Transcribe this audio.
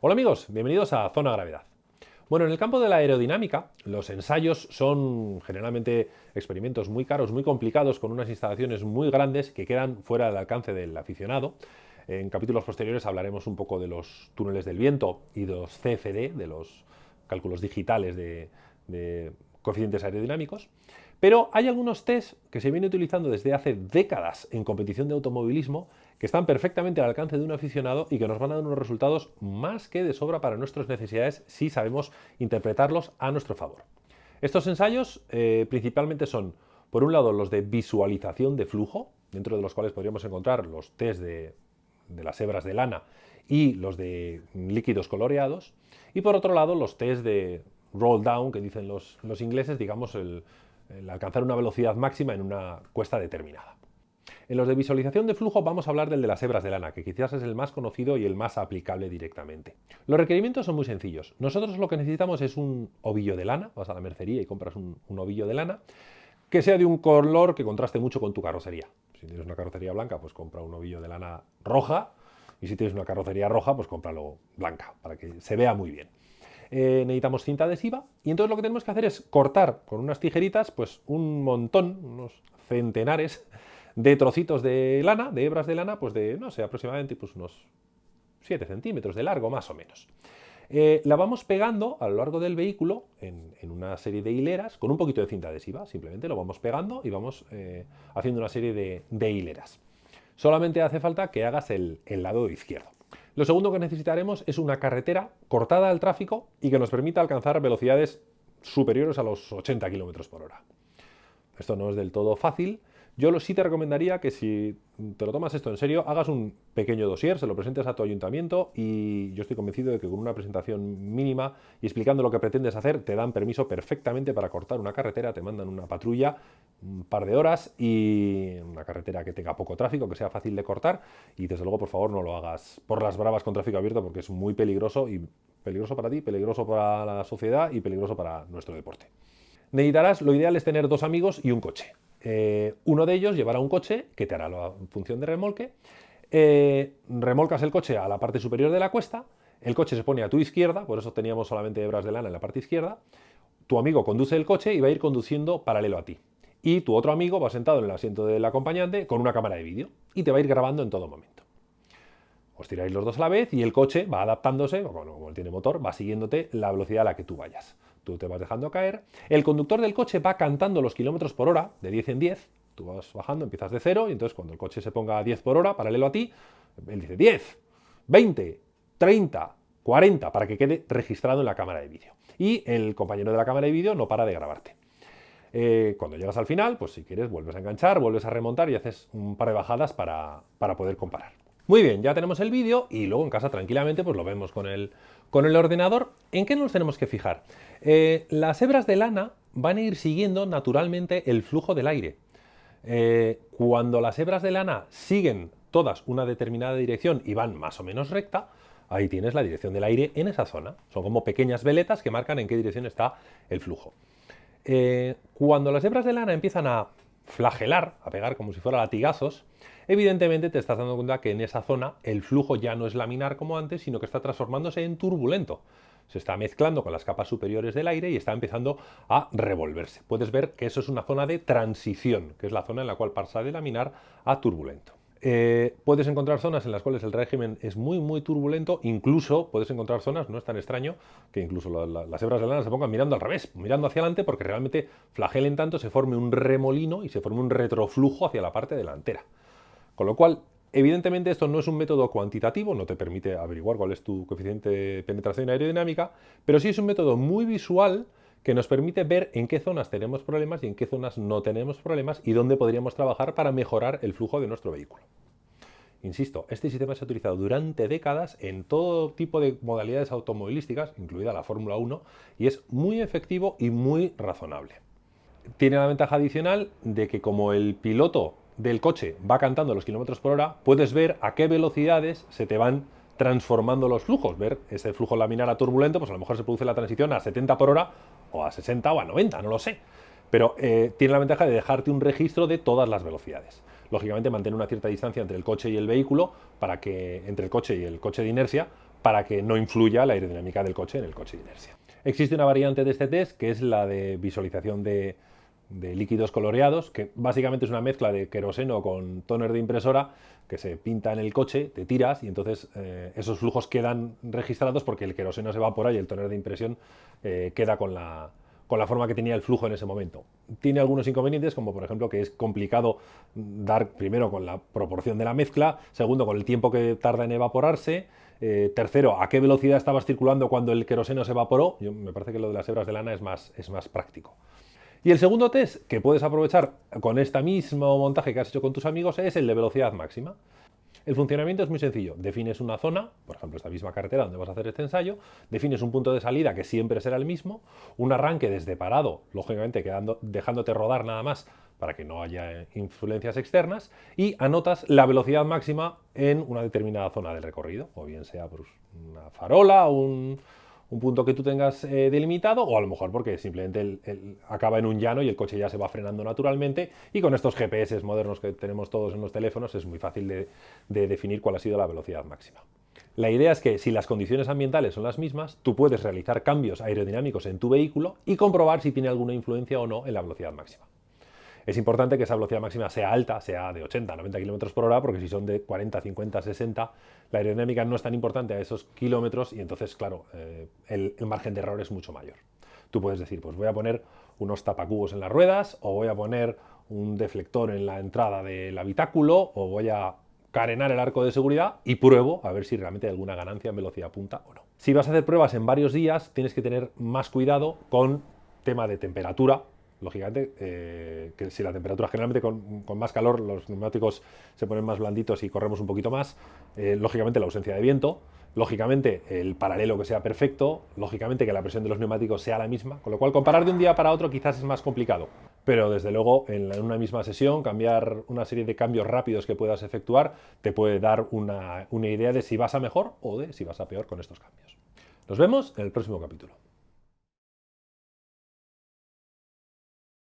Hola amigos, bienvenidos a Zona Gravedad. Bueno, en el campo de la aerodinámica, los ensayos son generalmente experimentos muy caros, muy complicados, con unas instalaciones muy grandes que quedan fuera del alcance del aficionado. En capítulos posteriores hablaremos un poco de los túneles del viento y de los CFD, de los cálculos digitales de, de coeficientes aerodinámicos. Pero hay algunos test que se vienen utilizando desde hace décadas en competición de automovilismo que están perfectamente al alcance de un aficionado y que nos van a dar unos resultados más que de sobra para nuestras necesidades si sabemos interpretarlos a nuestro favor. Estos ensayos eh, principalmente son, por un lado, los de visualización de flujo, dentro de los cuales podríamos encontrar los test de, las hebras de lana y los de líquidos coloreados, y por otro lado, los test de roll down, que dicen los, los ingleses, digamos, el, el alcanzar una velocidad máxima en una cuesta determinada. En los de visualización de flujo vamos a hablar del de las hebras de lana, que quizás es el más conocido y el más aplicable directamente. Los requerimientos son muy sencillos. Nosotros lo que necesitamos es un ovillo de lana, vas a la mercería y compras un, ovillo de lana, que sea de un color que contraste mucho con tu carrocería. Si tienes una carrocería blanca, pues compra un ovillo de lana roja, y si tienes una carrocería roja, pues cómpralo blanca, para que se vea muy bien. Eh, necesitamos cinta adhesiva y entonces lo que tenemos que hacer es cortar con unas tijeritas pues un montón, unos centenares de trocitos de lana, de hebras de lana, pues de, no sé, aproximadamente pues unos 7 centímetros de largo más o menos. Eh, la vamos pegando a lo largo del vehículo en, una serie de hileras con un poquito de cinta adhesiva, simplemente lo vamos pegando y vamos eh, haciendo una serie de, hileras. Solamente hace falta que hagas el lado izquierdo. Lo segundo que necesitaremos es una carretera cortada al tráfico y que nos permita alcanzar velocidades superiores a los 80 km por hora. Esto no es del todo fácil, yo sí te recomendaría que si te lo tomas esto en serio, hagas un pequeño dossier, se lo presentes a tu ayuntamiento y yo estoy convencido de que con una presentación mínima y explicando lo que pretendes hacer, te dan permiso perfectamente para cortar una carretera, te mandan una patrulla un par de horas y una carretera que tenga poco tráfico, que sea fácil de cortar y desde luego por favor no lo hagas por las bravas con tráfico abierto porque es muy peligroso y peligroso para ti, peligroso para la sociedad y peligroso para nuestro deporte. Necesitarás, lo ideal es tener dos amigos y un coche. Eh, uno de ellos llevará un coche que te hará la función de remolque, eh, remolcas el coche a la parte superior de la cuesta, el coche se pone a tu izquierda, por eso teníamos solamente hebras de lana en la parte izquierda, tu amigo conduce el coche y va a ir conduciendo paralelo a ti. Y tu otro amigo va sentado en el asiento del acompañante con una cámara de vídeo y te va a ir grabando en todo momento. Os tiráis los dos a la vez y el coche va adaptándose, como tiene motor, va siguiéndote la velocidad a la que tú vayas tú te vas dejando caer, el conductor del coche va cantando los kilómetros por hora, de 10 en 10, tú vas bajando, empiezas de cero, y entonces cuando el coche se ponga a 10 por hora, paralelo a ti, él dice 10, 20, 30, 40, para que quede registrado en la cámara de vídeo. Y el compañero de la cámara de vídeo no para de grabarte. Eh, cuando llegas al final, pues si quieres vuelves a enganchar, vuelves a remontar y haces un par de bajadas para, para poder comparar. Muy bien, ya tenemos el vídeo y luego en casa tranquilamente pues lo vemos con el, con el ordenador. ¿En qué nos tenemos que fijar? Eh, las hebras de lana van a ir siguiendo naturalmente el flujo del aire. Eh, cuando las hebras de lana siguen todas una determinada dirección y van más o menos recta, ahí tienes la dirección del aire en esa zona. Son como pequeñas veletas que marcan en qué dirección está el flujo. Eh, cuando las hebras de lana empiezan a flagelar, a pegar como si fuera latigazos, evidentemente te estás dando cuenta que en esa zona el flujo ya no es laminar como antes, sino que está transformándose en turbulento. Se está mezclando con las capas superiores del aire y está empezando a revolverse. Puedes ver que eso es una zona de transición, que es la zona en la cual pasa de laminar a turbulento. Eh, puedes encontrar zonas en las cuales el régimen es muy muy turbulento, incluso puedes encontrar zonas, no es tan extraño, que incluso las hebras de lana se pongan mirando al revés, mirando hacia adelante porque realmente flagelen tanto, se forme un remolino y se forme un retroflujo hacia la parte delantera. Con lo cual, evidentemente esto no es un método cuantitativo, no te permite averiguar cuál es tu coeficiente de penetración aerodinámica, pero sí es un método muy visual que nos permite ver en qué zonas tenemos problemas y en qué zonas no tenemos problemas y dónde podríamos trabajar para mejorar el flujo de nuestro vehículo. Insisto, este sistema se ha utilizado durante décadas en todo tipo de modalidades automovilísticas, incluida la Fórmula 1, y es muy efectivo y muy razonable. Tiene la ventaja adicional de que como el piloto del coche va cantando los kilómetros por hora, puedes ver a qué velocidades se te van transformando los flujos, ver ese flujo laminar a turbulento, pues a lo mejor se produce la transición a 70 por hora o a 60 o a 90, no lo sé. Pero eh, tiene la ventaja de dejarte un registro de todas las velocidades. Lógicamente mantener una cierta distancia entre el coche y el vehículo, para que entre el coche y el coche de inercia, para que no influya la aerodinámica del coche en el coche de inercia. Existe una variante de este test que es la de visualización de, líquidos coloreados, que básicamente es una mezcla de queroseno con tóner de impresora que se pinta en el coche, te tiras y entonces eh, esos flujos quedan registrados porque el queroseno se evapora y el tóner de impresión eh, queda con la, con la forma que tenía el flujo en ese momento. Tiene algunos inconvenientes, como por ejemplo que es complicado dar primero con la proporción de la mezcla, segundo con el tiempo que tarda en evaporarse, eh, tercero, a qué velocidad estabas circulando cuando el queroseno se evaporó. Yo, me parece que lo de las hebras de lana es más, es más práctico. Y el segundo test que puedes aprovechar con este mismo montaje que has hecho con tus amigos es el de velocidad máxima. El funcionamiento es muy sencillo. Defines una zona, por ejemplo esta misma carretera donde vas a hacer este ensayo, defines un punto de salida que siempre será el mismo, un arranque desde parado, lógicamente quedando, dejándote rodar nada más para que no haya influencias externas, y anotas la velocidad máxima en una determinada zona del recorrido, o bien sea una farola, un, un punto que tú tengas eh, delimitado o a lo mejor porque simplemente acaba en un llano y el coche ya se va frenando naturalmente y con estos GPS modernos que tenemos todos en los teléfonos es muy fácil de, de definir cuál ha sido la velocidad máxima. La idea es que si las condiciones ambientales son las mismas, tú puedes realizar cambios aerodinámicos en tu vehículo y comprobar si tiene alguna influencia o no en la velocidad máxima. Es importante que esa velocidad máxima sea alta, sea de 80, 90 km por hora, porque si son de 40, 50, 60, la aerodinámica no es tan importante a esos kilómetros y entonces, claro, eh, el, margen de error es mucho mayor. Tú puedes decir, pues voy a poner unos tapacubos en las ruedas, o voy a poner un deflector en la entrada del habitáculo, o voy a carenar el arco de seguridad y pruebo a ver si realmente hay alguna ganancia en velocidad punta o no. Si vas a hacer pruebas en varios días, tienes que tener más cuidado con tema de temperatura, lógicamente, eh, que si la temperatura generalmente con, más calor, los neumáticos se ponen más blanditos y corremos un poquito más, eh, lógicamente la ausencia de viento, lógicamente el paralelo que sea perfecto, lógicamente que la presión de los neumáticos sea la misma, con lo cual comparar de un día para otro quizás es más complicado, pero desde luego en, una misma sesión cambiar una serie de cambios rápidos que puedas efectuar te puede dar una, una idea de si vas a mejor o de si vas a peor con estos cambios. Nos vemos en el próximo capítulo.